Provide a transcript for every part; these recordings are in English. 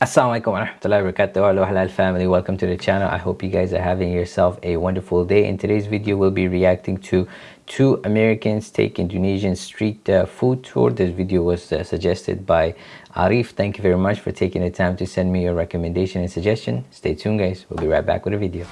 Assalamualaikum warahmatullahi wabarakatuh. Hello Halal family. Welcome to the channel. I hope you guys are having yourself a wonderful day. In today's video we'll be reacting to two Americans take Indonesian street uh, food tour. This video was uh, suggested by Arif. Thank you very much for taking the time to send me your recommendation and suggestion. Stay tuned guys. We'll be right back with a video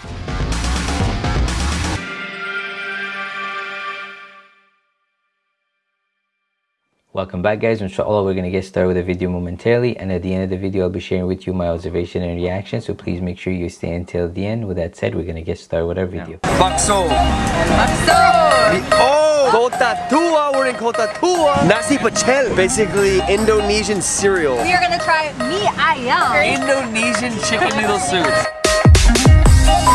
Welcome back guys, inshallah we're going to get started with the video momentarily and at the end of the video I'll be sharing with you my observation and reaction so please make sure you stay until the end. With that said, we're going to get started with our video. Bakso! Bakso! Oh! Kota Tua! We're in Kota Tua! Nasi pecel! Basically Indonesian cereal. We are gonna try mie ayam. Indonesian chicken noodle soup.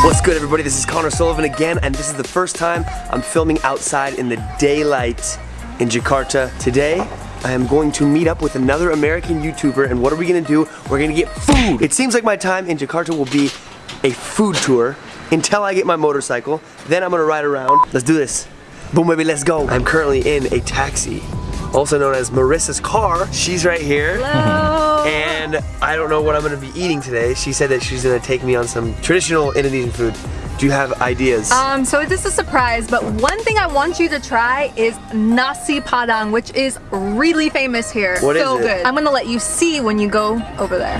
What's good everybody? This is Connor Sullivan again and this is the first time I'm filming outside in the daylight in Jakarta. Today, I am going to meet up with another American YouTuber and what are we gonna do? We're gonna get food. It seems like my time in Jakarta will be a food tour until I get my motorcycle. Then I'm gonna ride around. Let's do this. Boom baby, let's go. I'm currently in a taxi, also known as Marissa's car. She's right here. Hello. And I don't know what I'm gonna be eating today. She said that she's gonna take me on some traditional Indonesian food. Do you have ideas? Um, so this is a surprise, but one thing I want you to try is nasi padang, which is really famous here. What so is it? good. I'm gonna let you see when you go over there.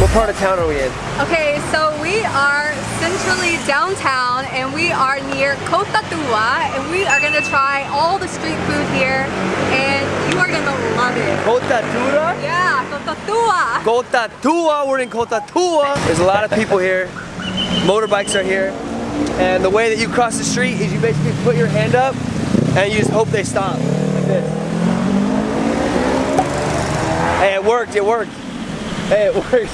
what part of town are we in? Okay, so we are centrally downtown and we are near Kota Tua and we are gonna try all the street food here and you are gonna love it. Kota Tura? Yeah, Kota Tua. Kota Tua, we're in Kota Tua. There's a lot of people here. Motorbikes are here. And the way that you cross the street is you basically put your hand up and you just hope they stop. Like this. Hey, it worked, it worked. Hey, it worked.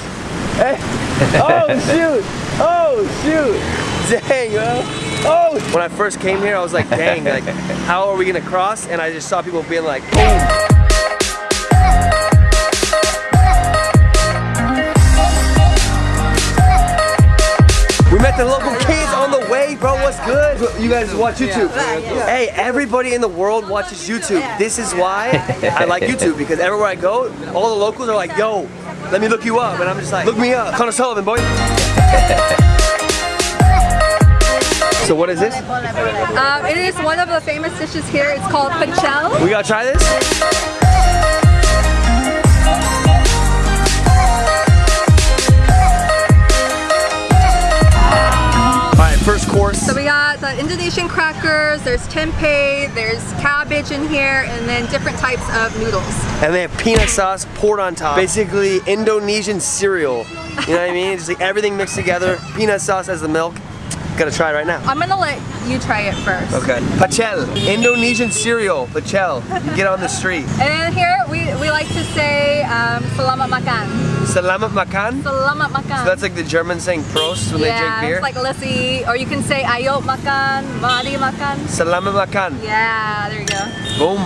Hey. Oh shoot! Oh shoot! Dang, yo. Oh! When I first came here, I was like, dang, like, how are we gonna cross? And I just saw people being like, boom. We met the local kids on the way, bro. What's good? You guys watch YouTube. Hey, everybody in the world watches YouTube. This is why I like YouTube because everywhere I go, all the locals are like, yo, let me look you up. And I'm just like, look me up. Connor Sullivan, boy. So what is this? Um, it is one of the famous dishes here. It's called pecel. We gotta try this? First course. So we got the Indonesian crackers, there's tempeh, there's cabbage in here, and then different types of noodles. And they have peanut sauce poured on top. Basically Indonesian cereal. You know what I mean? Just like everything mixed together. Peanut sauce as the milk. Gotta try it right now. I'm gonna let you try it first. Okay. Pachel, Indonesian cereal. pachel. You get on the street. And here we, we like to say um, selamat makan. Selamat makan. Selamat makan. So that's like the German saying prost when yeah, they drink beer. it's like let's see, or you can say ayo makan, mari makan. Selamat makan. Yeah, there you go. Boom.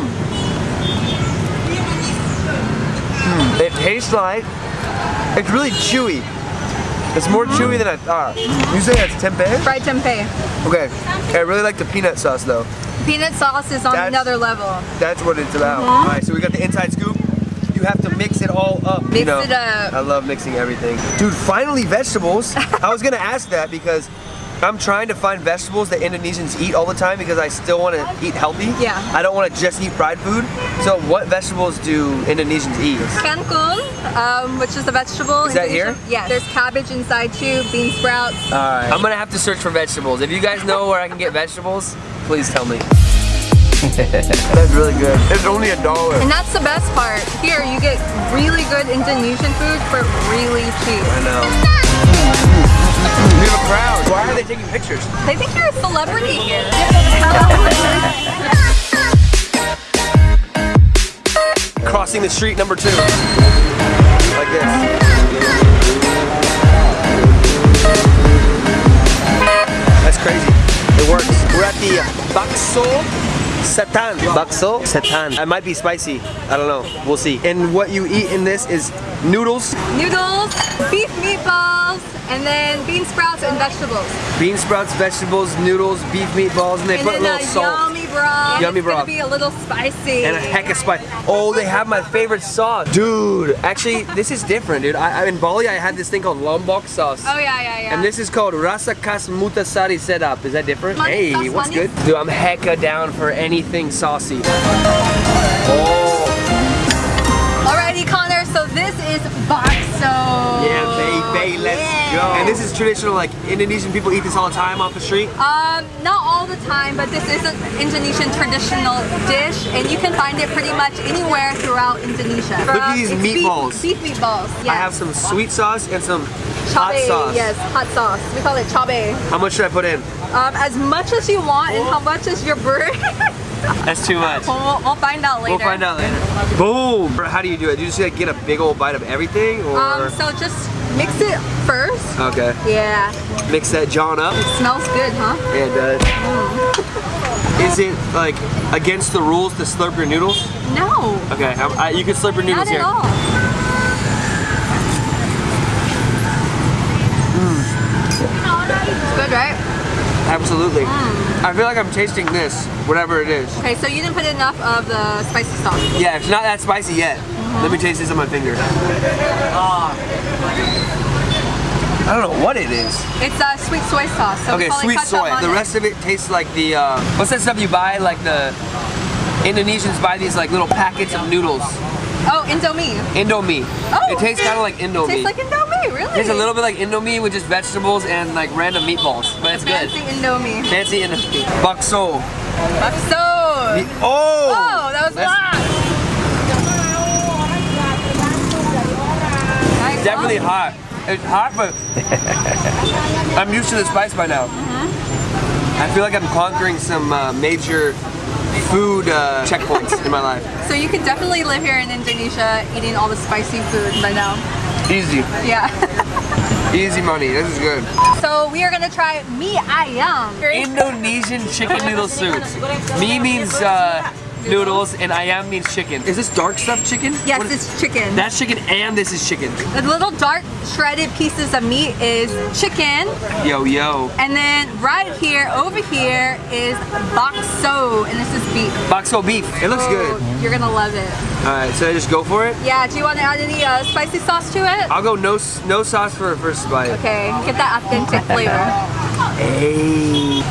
Hmm, It tastes like, it's really chewy. It's more chewy than I thought. You say that's tempeh? Fried tempeh. Okay. I really like the peanut sauce though. Peanut sauce is on That's- another level. That's what it's about. Mhm. All right, so we got the inside scoop. You have to mix it all up. you know. it up. I love mixing everything. Dude, finally vegetables. I was gonna ask that because I'm trying to find vegetables that Indonesians eat all the time because I still want to eat healthy. Yeah. I don't want to just eat fried food. So what vegetables do Indonesians eat? Kangkung, um, which is a vegetable. Is that here? Yeah, there's cabbage inside too, bean sprouts. Alright. I'm gonna have to search for vegetables. If you guys know where I can get vegetables, please tell me. That's really good. It's only a dollar. And that's the best part. Here, you get really good Indonesian food for really cheap. I know. We have a crowd. Why are they taking pictures? They think you're a celebrity here. Crossing the street number two. Like this. That's crazy. It works. We're at the Bakso Setan. Bakso satan. It might be spicy. I don't know. We'll see. And what you eat in this is noodles, Noodles, beef meatballs, and then bean sprouts and vegetables. bean sprouts, vegetables, noodles, beef meatballs, and they and put a then little a salt. yummy broth. Yummy it's broth. gonna be a little spicy. and a heck of spice. Oh, they have my favorite sauce. Dude, actually, this is different, dude. I, I- in Bali, I had this thing called lombok sauce. Oh yeah, yeah, yeah. And this is called Rasa Khas Mutasari setup. Is that different? Manis Hey, sauce, what's manis. good? Dude, I'm hecka down for anything saucy. Oh, Alrighty, Connor. So this is bakso. yeah, baby, let's Yeah. go. And this is traditional, like Indonesian people eat this all the time off the street. Um, not all the time, but this is an Indonesian traditional dish, and you can find it pretty much anywhere throughout Indonesia. Look at these It's beef- meatballs. Beef, meatballs. Yes. I have some sweet sauce and some hot sauce. Yes, hot sauce. We call it chabe. How much should I put in? Um, as much as you want, and how much is your bird? That's too much. we'll, we'll find out later. We'll find out later. Boom! How do you do it? Do you just like get a big old bite of everything, or Um, so just mix it first. okay, Yeah, mix that John up? It smells good, huh? Yeah, it does. Is it like against the rules to slurp your noodles? No, Okay, I, I, you can slurp your noodles not here. at all. It's good, right? Absolutely. I feel like I'm tasting this, whatever it is. Okay, so you didn't put enough of the spicy sauce. Yeah, it's not that spicy yet. Let me taste this on my finger. Ah. I don't know what it is. It's uh, sweet soy sauce. So Okay, sweet soy. The rest of it tastes like the, uh, what's that stuff you buy? Like the Indonesians buy these like little packets of noodles. Oh, Indomie. Indomie. Oh, it tastes kind of like Indomie. Tastes like Indomie, really? Tastes a little bit like Indomie with just vegetables and like random meatballs, but it's good. Fancy Indomie. Fancy Indomie. Bakso. Bakso. Oh! Oh, that was loud. Definitely hot. It's hot, but I'm used to the spice by now. Mm-hmm. I feel like I'm conquering some uh, major food uh, checkpoints in my life. So you could definitely live here in Indonesia eating all the spicy food by now. Easy. Yeah. Easy money. This is good. so we are gonna try mi ayam. Indonesian chicken noodle soup. Mi means uh, noodles and ayam means chicken. Is this dark stuffed chicken? Yes, What is- it's chicken. That's chicken and this is chicken. the little dark shredded pieces of meat is chicken. Yo, yo. And then right here, over here is bakso, and this is beef. Bakso beef. It looks Oh, good. You're gonna love it. Alright, so I just go for it? Yeah, do you want to add any uh, spicy sauce to it? I'll go no no sauce for a first bite. Okay, get that authentic flavor. Hey.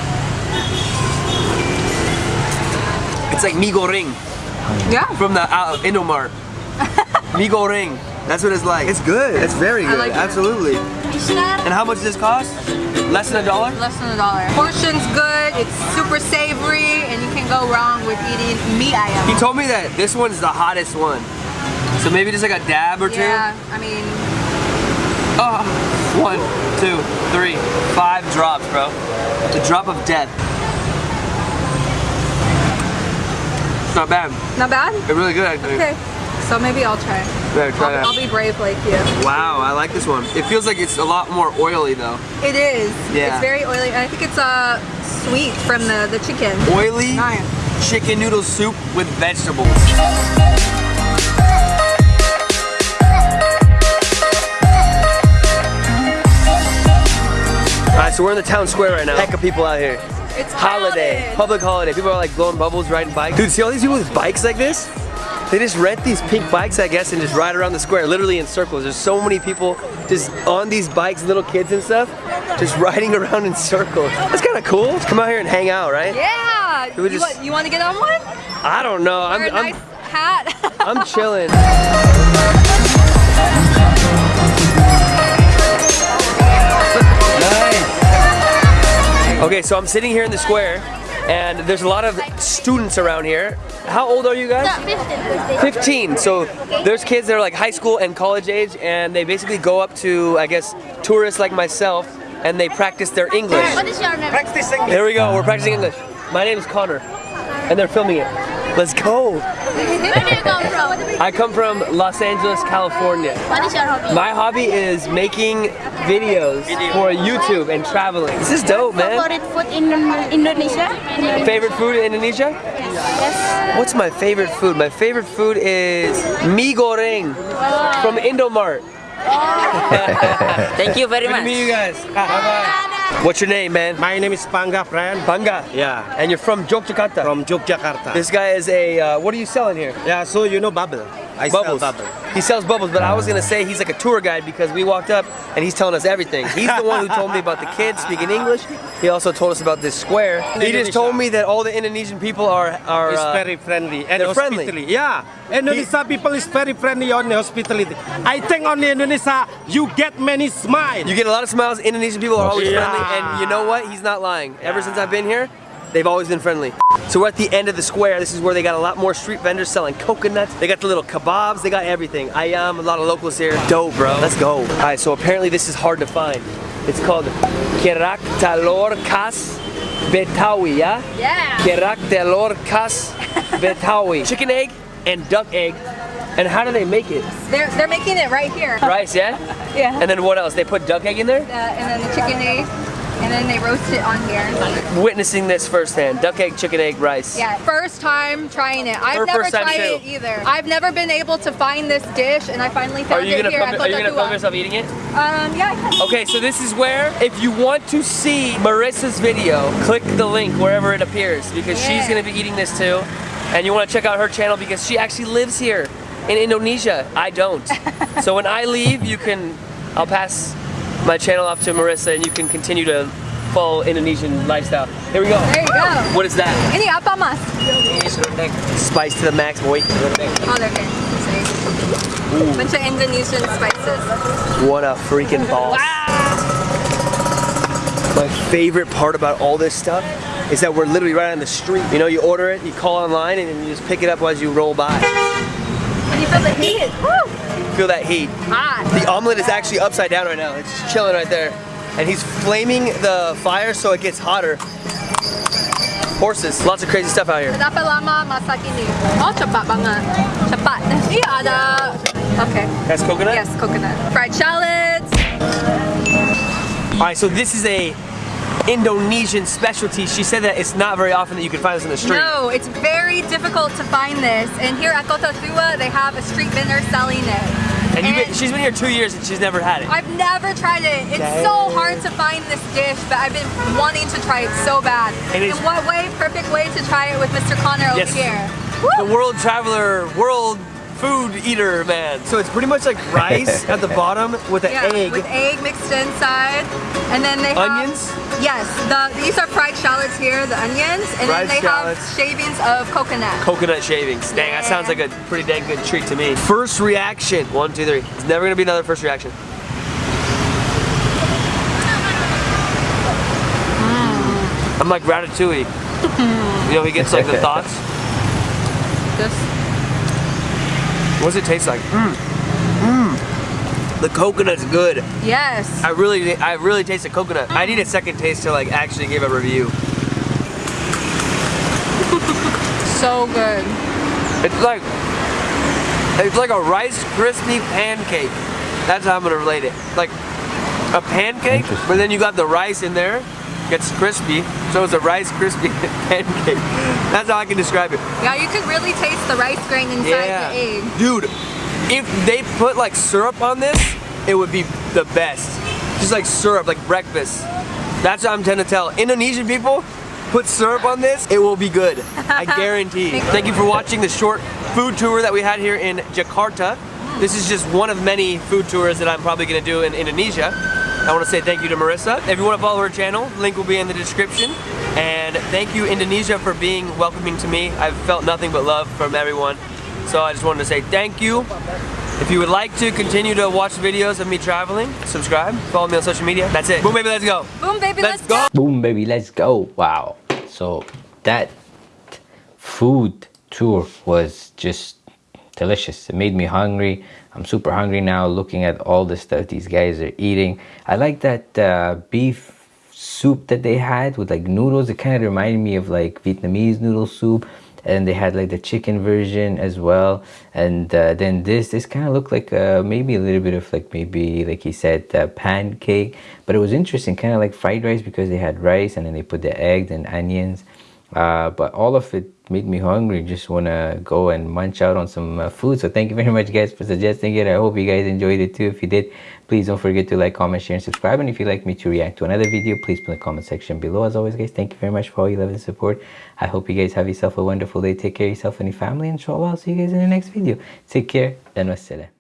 It's like mi goreng Yeah. from the uh, Indomart. mi goreng. That's what it's like. It's good. It's very I good. like it. Absolutely. And how much does this cost? Less than a dollar? Less than a dollar. Portion's good, it's super savory, and you can go wrong with eating mi ayam. He told me that this one's the hottest one. So maybe just like a dab or two. Yeah, I mean, Oh, one, two, three, five drops, bro. The drop of death. It's not bad. not bad? It's really good actually. Okay, so maybe I'll try. Yeah, try. I'll, I'll be brave like you. Wow, I like this one. It feels like it's a lot more oily though. It is. Yeah. It's very oily. and I think it's uh, sweet from the, the chicken. Oily Nice. chicken noodle soup with vegetables. Alright, so we're in the town square right now. Heck of people out here. It's Holiday, crowded. public holiday. People are like blowing bubbles, riding bikes. Dude, see all these people with bikes like this? They just rent these pink bikes, I guess, and just ride around the square, literally in circles. There's so many people just on these bikes, little kids and stuff, just riding around in circles. That's kind of cool. Let's come out here and hang out, right? Yeah. we You, just- want, you want to get on one? I don't know. I'm, Wear a I'm, nice hat. I'm chilling. Okay, so I'm sitting here in the square, and there's a lot of students around here. How old are you guys? 15. So there's kids that are like high school and college age, and they basically go up to, I guess, tourists like myself, and they practice their English. What is your name? Here we go. We're practicing English. My name is Connor, and they're filming it. Let's go. Where do you come from? I come from Los Angeles, California. What is your hobby? My hobby is making videos for YouTube and traveling. This is dope, man. Favorite food in Indonesia? Favorite food in Indonesia? Yes. What's my favorite food? My favorite food is mi goreng from Indomart. Oh. Thank you very Good to much. meet you guys. Bye bye. What's your name, man? My name is Panga, friend. Banga. Yeah, And you're from Yogyakarta. from Yogyakarta. This guy is a, uh, what are you selling here? yeah, so you know bubble. I Bubbles. sell bubble. He sells bubbles, but I was gonna say he's like a tour guide because we walked up and he's telling us everything. He's the one who told me about the kids speaking English. He also told us about this square. He just told me that all the Indonesian people are are uh, very friendly and they're friendly. Yeah, Indonesia people is very friendly on the hospitality. I think on the Indonesia you get many smiles. You get a lot of smiles. Indonesian people are always Yeah. friendly, and you know what? He's not lying. Ever since I've been here, they've always been friendly. So we're at the end of the square. This is where they got a lot more street vendors selling coconuts. They got the little kebabs. They got everything. I Ayam, a lot of locals here. Dope, bro. Let's go. All right. So apparently this is hard to find. It's called Kerak Telur Khas Betawi. Yeah. Yeah. Kerak Telur Khas Betawi. Chicken egg and duck egg. And how do they make it? They're, they're making it right here. Rice, yeah? Yeah. And then what else? They put duck egg in there? Uh, and then the chicken egg. And then they roast it on here. Witnessing this firsthand. Duck egg, chicken egg, rice. Yeah, first time trying it. I've Her never tried too. it either. I've never been able to find this dish, and I finally found you it here at are you gonna film yourself eating it? Um, yeah, I can. Okay, so this is where, if you want to see Marissa's video, click the link wherever it appears because she's gonna be eating this too. And you wanna check out her channel because she actually lives here in Indonesia. I don't. so when I leave, you can, I'll pass my channel off to Marissa and you can continue to follow Indonesian lifestyle. Here we go. There you go. What is that? Ini apa mas? Spice to the max, boy. Oh, they're good. See? Bunch of Indonesian spices. What a freaking boss. My favorite part about all this stuff is that we're literally right on the street. You know, you order it, you call online, and then you just pick it up as you roll by. Can you feel the heat? Woo! Feel that heat. Hot. The omelet is actually upside down right now. It's just chilling right there. And he's flaming the fire so it gets hotter. Horses. Lots of crazy stuff out here. Berapa lama masak ini? Oh, cepat banget. Cepat. Iya ada. Okay. That's coconut? Yes, coconut. Fried shallots. All right, so this is a Indonesian specialty. She said that it's not very often that you can find this in the street. No, it's very difficult to find this. And here at Kota Tua, they have a street vendor selling it. And you've been, she's been here two years and she's never had it. I've never tried it. It's so hard to find this dish, but I've been wanting to try it so bad. And what way, perfect way to try it with Mr. Connor over Yes. here. the world traveler, world food eater man. So it's pretty much like rice at the bottom with an Yeah, egg. with egg mixed inside. And then they have... Onions? Yes, the, these are fried shallots here, the onions. And Fried then they shallots. have shavings of coconut. Coconut shavings. Dang, that sounds like a pretty dang good treat to me. First reaction. One, two, three. It's never gonna be another first reaction. Mm. I'm like Ratatouille. you know, he gets like the thoughts. Just What does it taste like? Mmm. Mmm. The coconut's good. Yes. I really, I really taste the coconut. I need a second taste to like actually give a review. So good. It's like, it's like a Rice crispy pancake. That's how I'm gonna relate it. Like a pancake, but then you got the rice in there, gets crispy, so it's a Rice crispy pancake. That's how I can describe it. Yeah, you can really taste the rice grain inside Yeah. the egg. Dude, if they put like syrup on this, it would be the best. Just like syrup, like breakfast. That's what I'm trying to tell. Indonesian people, put syrup on this, it will be good. I guarantee. Thank you for watching the short food tour that we had here in Jakarta. This is just one of many food tours that I'm probably gonna do in Indonesia. I want to say thank you to Marissa. If you want to follow her channel, link will be in the description. And thank you Indonesia for being welcoming to me. I've felt nothing but love from everyone. So I just wanted to say thank you. If you would like to continue to watch videos of me traveling, subscribe, follow me on social media. That's it. Boom baby, let's go. Boom, baby, Let's let's, go. Boom, baby, let's go. Wow. So that food tour was just delicious. It made me hungry. I'm super hungry now looking at all the stuff these guys are eating. I like that uh, beef soup that they had with like noodles. It kind of reminded me of like Vietnamese noodle soup. And they had like the chicken version as well. And uh, then this, this kind of looked like uh, maybe a little bit of like maybe like he said uh, pancake. But it was interesting, kind of like fried rice because they had rice and then they put the eggs and onions. Uh, but all of it made me hungry just want to go and munch out on some uh, food. So thank you very much guys for suggesting it. I hope you guys enjoyed it too. If you did please don't forget to like comment share and subscribe. And if you'd like me to react to another video please put in the comment section below. As always guys thank you very much for all your love and support. I hope you guys have yourself a wonderful day. Take care of yourself and your family. Inshallah i'll see you guys in the next video. Take care. And wassalam